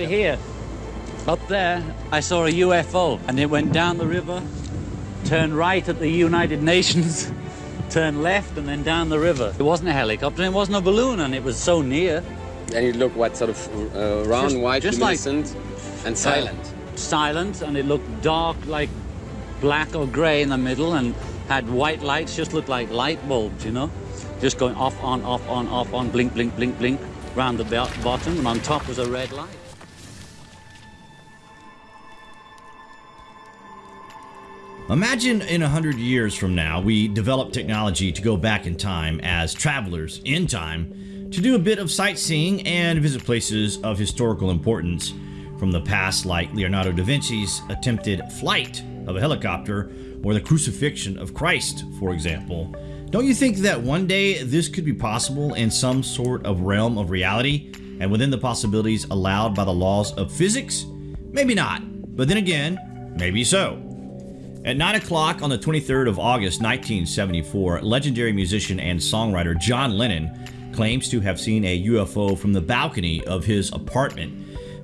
over here. Up there, I saw a UFO, and it went down the river, turned right at the United Nations, turned left, and then down the river. It wasn't a helicopter, it wasn't a balloon, and it was so near. And it looked what sort of uh, round, Just- white, just like- and silent. silent and it looked dark like black or gray in the middle and had white lights just looked like light bulbs you know just going off on off on off on blink blink blink blink round the bottom and on top was a red light Imagine in a hundred years from now, we develop technology to go back in time as travelers in time to do a bit of sightseeing and visit places of historical importance from the past, like Leonardo da Vinci's attempted flight of a helicopter or the crucifixion of Christ, for example. Don't you think that one day this could be possible in some sort of realm of reality and within the possibilities allowed by the laws of physics? Maybe not, but then again, maybe so. At 9 o'clock on the 23rd of August 1974, legendary musician and songwriter John Lennon claims to have seen a UFO from the balcony of his apartment.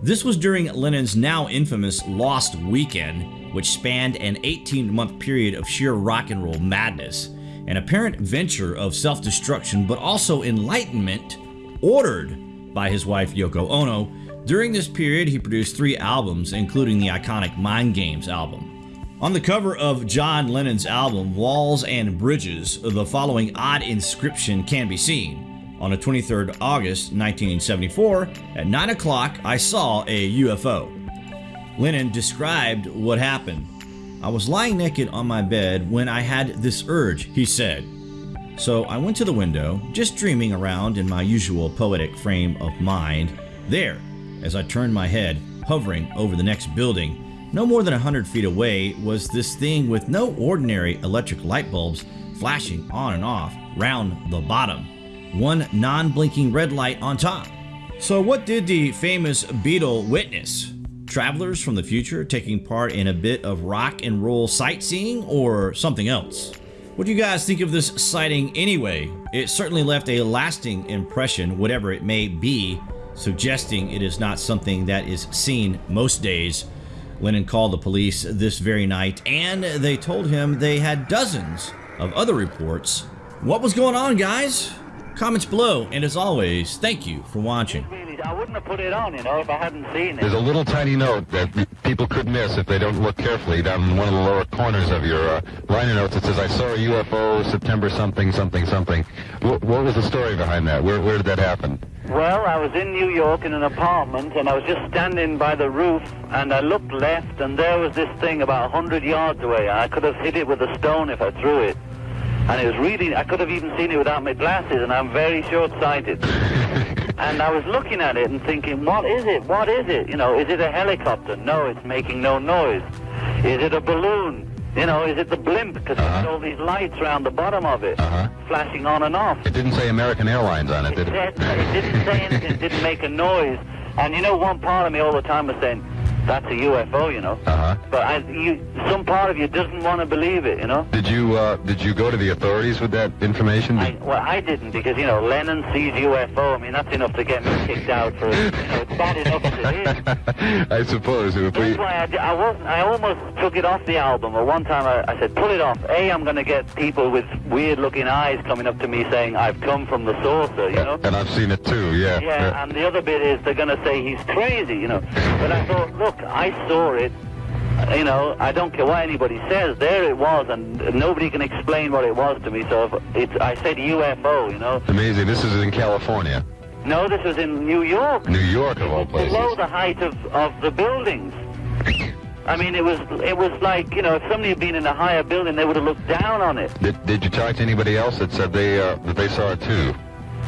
This was during Lennon's now infamous Lost Weekend, which spanned an 18 month period of sheer rock and roll madness, an apparent venture of self destruction, but also enlightenment ordered by his wife Yoko Ono. During this period, he produced three albums, including the iconic Mind Games album. On the cover of John Lennon's album Walls and Bridges, the following odd inscription can be seen. On the 23rd August 1974, at 9 o'clock, I saw a UFO. Lennon described what happened. I was lying naked on my bed when I had this urge, he said. So I went to the window, just dreaming around in my usual poetic frame of mind. There, as I turned my head, hovering over the next building, no more than a hundred feet away was this thing with no ordinary electric light bulbs flashing on and off round the bottom. One non blinking red light on top. So, what did the famous Beatle witness? Travelers from the future taking part in a bit of rock and roll sightseeing or something else? What do you guys think of this sighting anyway? It certainly left a lasting impression, whatever it may be, suggesting it is not something that is seen most days. Lennon called the police this very night and they told him they had dozens of other reports. What was going on, guys? Comments below, and as always, thank you for watching. I wouldn't have put it on, you know, if I hadn't seen There's a little tiny note that people could miss if they don't look carefully down in one of the lower corners of your uh, liner notes. It says, I saw a UFO September something, something, something. Wh- what was the story behind that? Where, where did that happen? Well, I was in New York in an apartment, and I was just standing by the roof, and I looked left, and there was this thing about a hundred yards away. I could have hit it with a stone if I threw it. And it was really, I could have even seen it without my glasses, and I'm very short-sighted. and I was looking at it and thinking, what is it? What is it? You know, is it a helicopter? No, it's making no noise. Is it a balloon? You know, is it the blimp? Because Uh-huh. all these lights around the bottom of it, Uh-huh. flashing on and off. It didn't say American Airlines on it, It, did it? said, it didn't say anything, it didn't make a noise. And you know, one part of me all the time was saying, that's a UFO, you know. Uh-huh. But I, you, some part of you doesn't want to believe it, you know. Did you, uh, did you go to the authorities with that information? I, well, I didn't because, you know, Lennon sees UFO. I mean, that's enough to get me kicked out for, you know, it's bad enough as it is. I suppose if we... That's why I, I wasn't. I almost took it off the album. Or one time I, I said, "Pull it off." A, I'm going to get people with weird-looking eyes coming up to me saying, "I've come from the saucer," you know. And I've seen it too, yeah. Yeah, and the other bit is they're going to say he's crazy, you know. But I thought, look, I saw it. You know, I don't care what anybody says. There it was, and nobody can explain what it was to me. So if it's, I said UFO, you know. Amazing. This is in California. No, this was in New York. New York, of all places. below the height of, of the buildings. I mean, it was it was like you know, if somebody had been in a higher building, they would have looked down on it. Did, did you talk to anybody else that said they, uh, that they saw it too?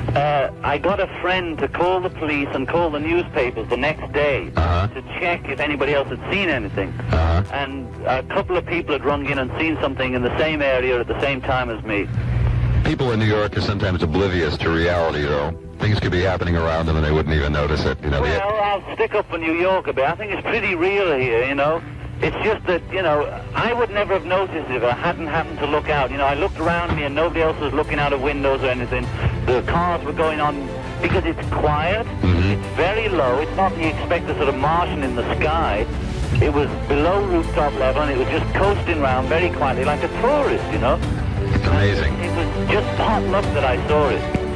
Uh, I got a friend to call the police and call the newspapers the next day Uh-huh. to check if anybody else had seen anything. Uh-huh. And a couple of people had rung in and seen something in the same area at the same time as me. People in New York are sometimes oblivious to reality, though. Things could be happening around them and they wouldn't even notice it. You know, Well, I'll stick up for New York a bit. I think it's pretty real here, you know. It's just that, you know, I would never have noticed if I hadn't happened to look out. You know, I looked around me and nobody else was looking out of windows or anything. The cars were going on because it's quiet, mm-hmm. it's very low, it's not you expect a sort of Martian in the sky. It was below rooftop level and it was just coasting around very quietly like a tourist, you know. It's amazing. It was just hot luck that I saw it.